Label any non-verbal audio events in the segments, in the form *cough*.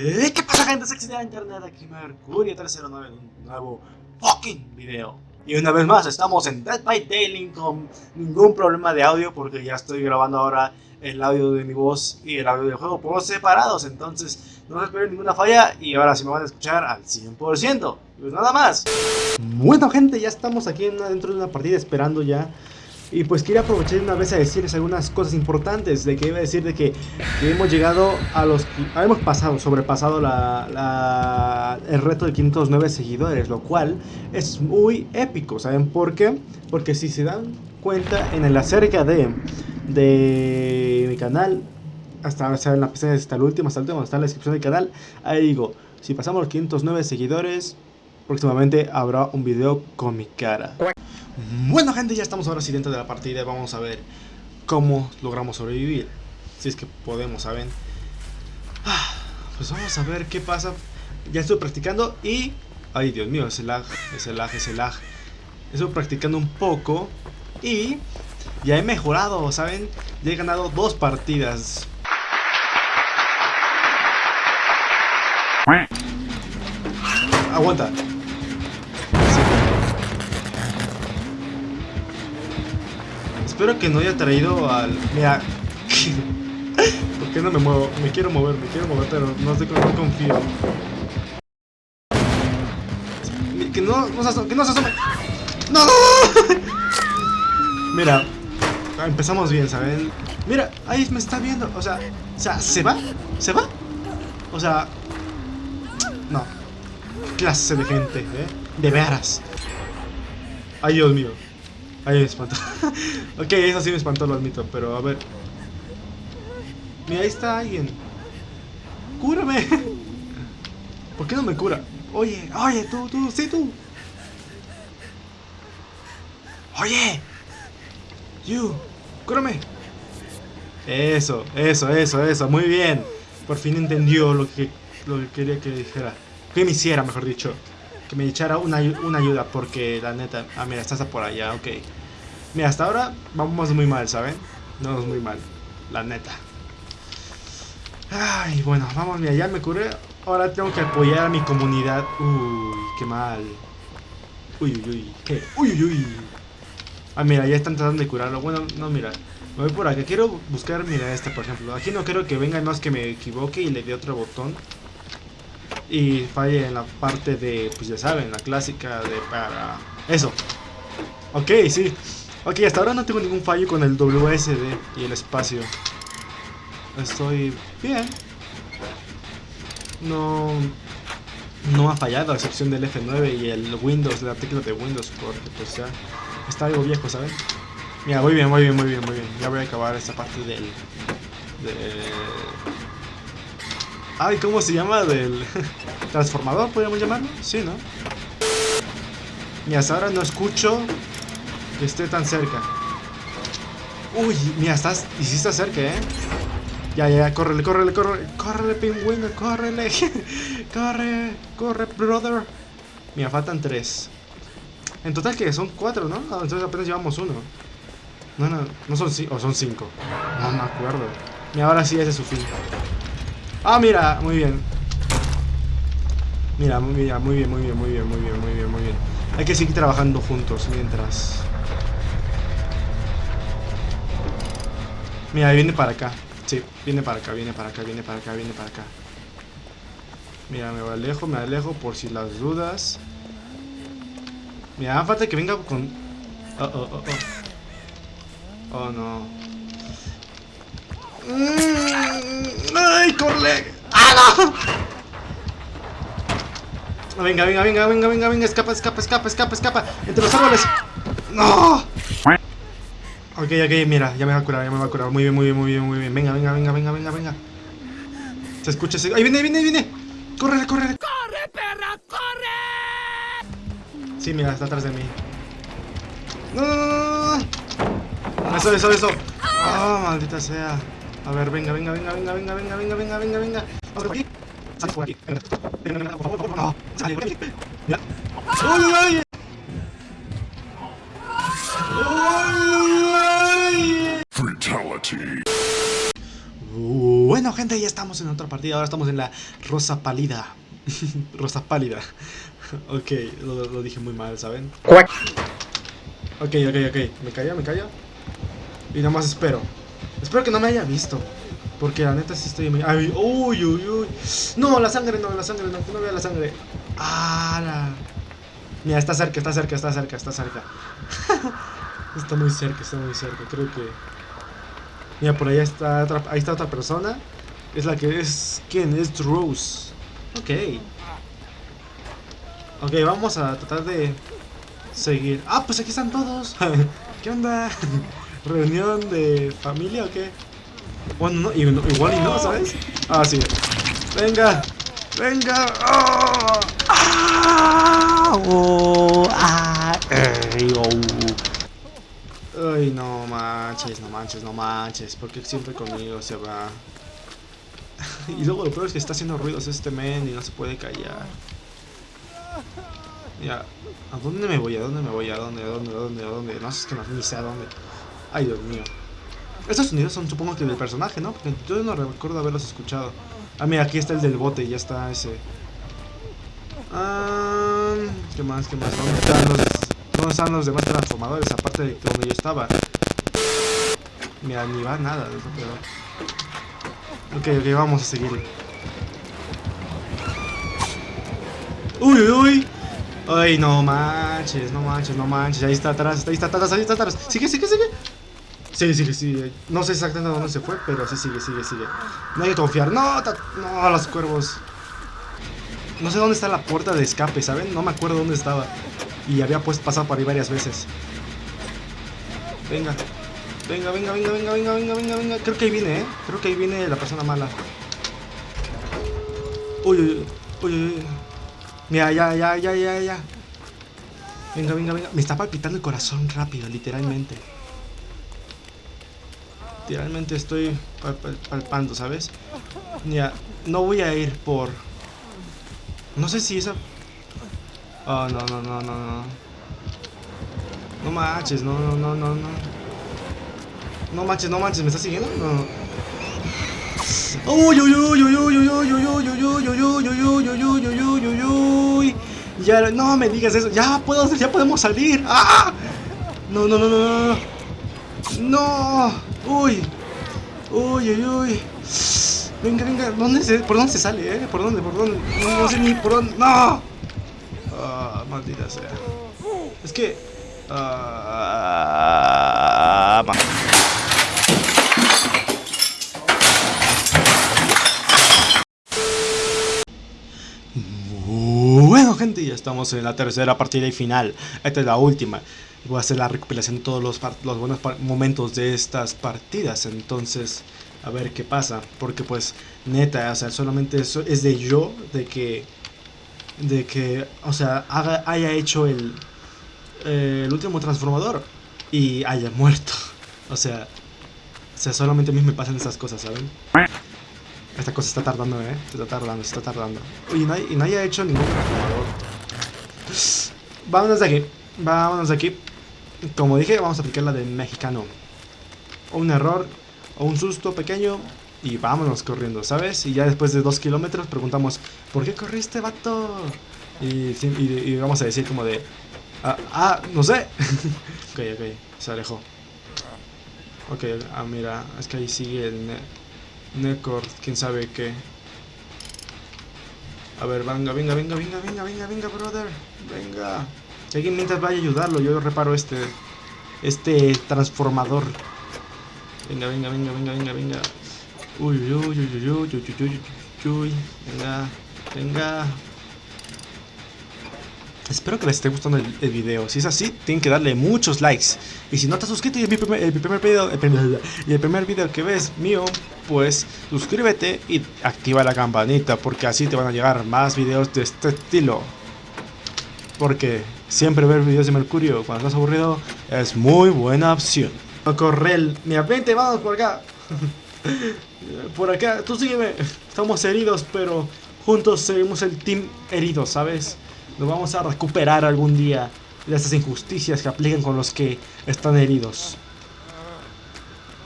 ¿Qué pasa gente sexy de internet? Aquí Mercurio309 en un nuevo fucking video. Y una vez más estamos en Dead by Daylight con ningún problema de audio Porque ya estoy grabando ahora el audio de mi voz y el audio del juego por separados. Entonces no se esperen ninguna falla y ahora sí me van a escuchar al 100% Pues nada más. Bueno gente, ya estamos aquí dentro de una partida esperando ya y pues quería aprovechar una vez a decirles algunas cosas importantes de que iba a decir de que, hemos llegado a los... Hemos pasado, sobrepasado la, el reto de 509 seguidores, lo cual es muy épico, ¿saben por qué? Porque si se dan cuenta en el acerca de, de mi canal, hasta, o sea, en la pestaña hasta el último, hasta el último, está la descripción del canal, ahí digo, si pasamos los 509 seguidores, próximamente habrá un video con mi cara. Bueno gente, ya estamos ahora sí dentro de la partida Vamos a ver cómo logramos sobrevivir. Si es que podemos, ¿saben? Ah, pues vamos a ver qué pasa. Ya estoy practicando y... Ay Dios mío, ese lag, ese lag, ese lag. Estoy practicando un poco Y... Ya he mejorado, ¿saben? Ya he ganado dos partidas. Aguanta Espero que no haya traído al... Mira... *laughs* ¿Por qué no me muevo? Me quiero mover, me quiero mover, pero no sé cómo confío. Que no, no se que no se asome. ¡No! *laughs* Mira, empezamos bien, ¿saben? Mira, ahí me está viendo. O sea, o sea, ¿se va? ¿Se va? O sea... No. Clase de gente, ¿eh? De veras. Ay, Dios mío. Ahí me espantó. *laughs* ok, eso sí me espantó, lo admito, pero a ver. Mira, ahí está alguien. ¡Cúrame! *laughs* ¿Por qué no me cura? Oye, oye, tú, tú, sí, tú. Oye. You, cúrame. Eso, eso, eso, eso, muy bien. Por fin entendió lo que, lo que quería que dijera. Que me hiciera, mejor dicho que me echara una, ayuda porque la neta... Ah, mira, estás por allá, ok. Mira, hasta ahora vamos muy mal, ¿saben? No, es muy mal, la neta. Ay, bueno, vamos, mira, ya me curé. Ahora tengo que apoyar a mi comunidad. Uy, qué mal. Uy, uy, uy, ¿qué? Uy, uy, uy. Ah, mira, ya están tratando de curarlo. Bueno, no, mira. Me voy por acá. Quiero buscar, mira, esta, por ejemplo. Aquí no quiero que venga más que me equivoque y le dé otro botón y falle en la parte de, pues ya saben, la clásica de para... Eso. Ok, sí. Ok, hasta ahora no tengo ningún fallo con el WSD y el espacio. Estoy bien. No... No ha fallado a excepción del F9 y el Windows, el artículo de Windows, porque pues ya está algo viejo, ¿saben? Mira, muy bien, muy bien, muy bien, muy bien. Ya voy a acabar esta parte del... De, Ay, ¿cómo se llama? Del *laughs* transformador, podríamos llamarlo. Sí, ¿no? Mira, hasta ahora no escucho que esté tan cerca. Uy, mira, estás... Y sí está cerca, ¿eh? Ya, ya, córrele, córrele, córrele. Córrele, pingüino, córrele. *laughs* corre, corre, brother. Mira, faltan tres. En total que son cuatro, ¿no? Entonces apenas llevamos uno. No, no, no son cinco, o son cinco. No me acuerdo. Y ahora sí, ese es su fin. Ah, mira, muy bien. Mira, muy bien, muy bien, muy bien, muy bien, muy bien, muy bien, muy bien. Hay que seguir trabajando juntos mientras. Mira, viene para acá. Sí, viene para acá, viene para acá, viene para acá, viene para acá. Mira, me alejo, me alejo por si las dudas. Mira, falta que venga con... Oh, oh, oh, oh. Oh, no. Mm, ¡Ay, corre! ¡Ah, no! Venga, venga, venga, venga, venga, venga, escapa, escapa, escapa, escapa, escapa. Entre los árboles. ¡No! Ok, ok, mira, ya me va a curar, ya me va a curar. Muy bien, muy bien, muy bien, muy bien. Venga, venga, venga, venga, venga, venga. Se escucha ese. ¡Ahí viene, viene, viene! ¡Corre, corre! ¡Corre, perra, corre! Sí, mira, está atrás de mí. ¡No, no, no, Eso, eso, eso. ¡Ah, maldita sea! A ver, venga, venga, venga, venga, venga, venga, venga, venga, venga, venga. Vamos por aquí. Sale por aquí. Venga, venga, venga, por favor, por favor. No, sale por aquí. Mira. ¡Uy, uy, uy! Bueno, gente, ya estamos en otra partida. Ahora estamos en la rosa pálida. *laughs* rosa pálida. *laughs* ok, lo, dije muy mal, ¿saben? Ok, ok, ok. Me calla, me calla. Y nada más espero. Espero que no me haya visto. Porque la neta sí estoy... Ay, uy, uy, uy. No, la sangre, no, la sangre, no, que no vea la sangre. Ah, la... Mira, está cerca, está cerca, está cerca, está cerca. *laughs* está muy cerca, está muy cerca. Creo que... Mira, por ahí está otra, ahí está otra persona. Es la que es... ¿Quién? Es Rose. Ok. Ok, vamos a tratar de seguir. Ah, pues aquí están todos. *laughs* ¿Qué onda? *laughs* ¿Reunión de familia o qué? Bueno, no, igual y no, ¿sabes? Ah, sí. Venga, venga. ¡Oh! ¡Ah! ¡Oh! ¡Ah! ¡Oh! No manches, no manches, no manches. Porque siempre conmigo se va. *laughs* y luego lo peor es que está haciendo ruidos este men y no se puede callar. Ya, ¿a dónde me voy? ¿A dónde me voy? ¿A dónde? ¿A dónde? ¿A dónde? ¿A dónde? No sé, es que no, ni sé a dónde. Ay, Dios mío. Estos sonidos son supongo que del personaje, ¿no? Porque yo no recuerdo haberlos escuchado. Ah, mira, aquí está el del bote, ya está ese. Ah, ¿Qué más? ¿Qué más? ¿Dónde están los, dónde están los demás transformadores? Aparte de donde yo estaba. Mira, ni va nada. Ok, ok, vamos a seguir. Uy, uy, uy. Ay, no manches, no manches, no manches. Ahí está atrás, ahí está atrás, ahí está atrás. Sigue, sigue, sigue. Sigue, sigue, sigue. No sé exactamente dónde se fue, pero sí sigue, sigue, sigue. No hay que confiar. No, no, los cuervos. No sé dónde está la puerta de escape, ¿saben? No me acuerdo dónde estaba. Y había pues pasado por ahí varias veces. Venga. Venga, venga, venga, venga, venga, venga, venga, venga. Creo que ahí viene, ¿eh? Creo que ahí viene la persona mala. Uy, uy, uy, uy. Mira, ya, ya, ya, ya, ya. Venga, venga, venga. Me está palpitando el corazón rápido, literalmente. Literalmente estoy palpando, ¿sabes? Ya, no voy a ir por... No sé si esa... Oh, no, no, no, no, no. No manches, no, no, no, no, no. No manches, no manches, ¿me estás siguiendo? No. Uy, uy, uy, uy, uy, uy, uy, uy, uy, uy, uy, uy. Ya, no me digas eso. Ya puedo, ya podemos salir. ¡Ah! No, no, no, no, no. No. Uy. Uy, uy, uy. Venga, venga. ¿Dónde se, ¿Por dónde se sale, eh? ¿Por dónde? ¿Por dónde? No sé ni por dónde. ¡No! Ah, maldita sea. Es que... Ah... Bueno gente, ya estamos en la tercera partida y final. Esta es la última. Voy a hacer la recopilación de todos los, los buenos momentos de estas partidas. Entonces, a ver qué pasa. Porque pues, neta, o sea, solamente eso es de yo, de que... De que, o sea, haya hecho el, eh, el último transformador y haya muerto. O sea, o sea, solamente a mí me pasan esas cosas, ¿saben? Esta cosa está tardando, eh. Está tardando, está tardando. Y no, y no haya hecho ningún transformador. Vámonos de aquí. Vámonos de aquí. Como dije, vamos a aplicar la de mexicano. O un error, o un susto pequeño. Y vámonos corriendo, ¿sabes? Y ya después de dos kilómetros preguntamos, ¿por qué corriste, vato? Y, vamos a decir como de, ah, ah no sé. *laughs* ok, ok, se alejó. Ok, ah, mira, es que ahí sigue el... Necor, quién sabe qué. A ver, venga, venga, venga, venga, venga, venga, venga, brother. Venga. Si alguien mientras vaya a ayudarlo, yo reparo este. Este transformador. Venga, venga, venga, venga, venga, venga. Uy, uy, uy, uy, uy, uy, uy, uy, uy, uy. Venga, venga. Espero que les esté gustando el, video. Si es así, tienen que darle muchos likes. Y si no te has suscrito y es mi primer, el primer video, y el primer video que ves mío, pues suscríbete y activa la campanita porque así te van a llegar más videos de este estilo. Porque siempre ver videos de Mercurio cuando estás aburrido es muy buena opción. Correl, mira, vente, vamos por acá. *laughs* por acá, tú sígueme. Estamos heridos, pero juntos seguimos el team herido, ¿sabes? Nos vamos a recuperar algún día de estas injusticias que aplican con los que están heridos.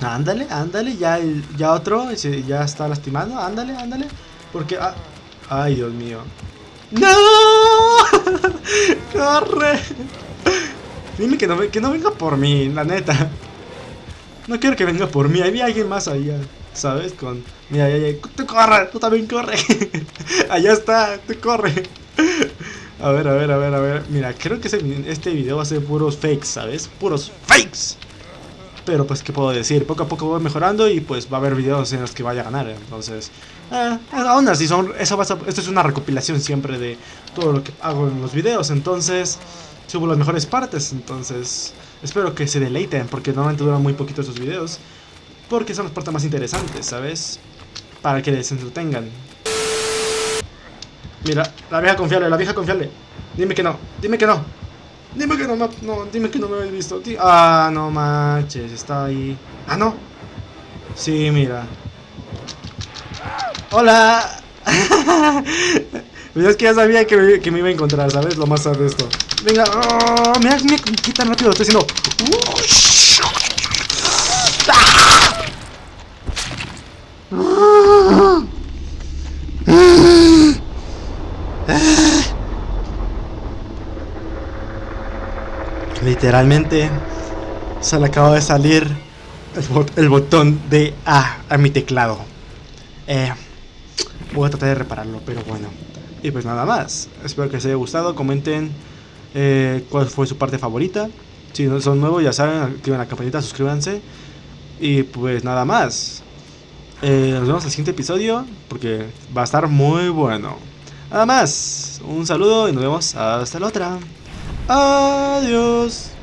Ándale, ándale, ya, ya otro ya está lastimando, ándale, ándale. Porque, ah, ay, Dios mío. ¡No! *laughs* ¡Corre! Dime que no, que no venga por mí, la neta. No quiero que venga por mí, había alguien más allá, ¿sabes? Con... Mira, ya, ya, tú corre, tú también corre. *laughs* allá está, tú corre. *laughs* A ver, a ver, a ver, a ver. Mira, creo que este video va a ser puros fakes, ¿sabes? Puros fakes. Pero pues, ¿qué puedo decir? Poco a poco voy mejorando y pues va a haber videos en los que vaya a ganar. Entonces, eh, aún así, son, eso va a, esto es una recopilación siempre de todo lo que hago en los videos. Entonces, subo las mejores partes. Entonces, espero que se deleiten porque normalmente duran muy poquito esos videos. Porque son las partes más interesantes, ¿sabes? Para que les entretengan. Mira, la vieja confiable, la vieja confiable. Dime que no, dime que no. Dime que no, no, dime que no me habéis visto. Ah, no manches, está ahí. Ah, no. Sí, mira. Hola. *laughs* Pues es que ya sabía que me, que me, iba a encontrar, ¿sabes? Lo más sad de esto. Venga, oh, mira, mira qué tan rápido estoy haciendo. Literalmente se le acaba de salir el, botón de A a mi teclado. Eh, voy a tratar de repararlo, pero bueno. Y pues nada más. Espero que les haya gustado. Comenten eh, cuál fue su parte favorita. Si no son nuevos, ya saben, activen la campanita, suscríbanse. Y pues nada más. Eh, nos vemos en el siguiente episodio porque va a estar muy bueno. Nada más. Un saludo y nos vemos hasta la otra. Adiós.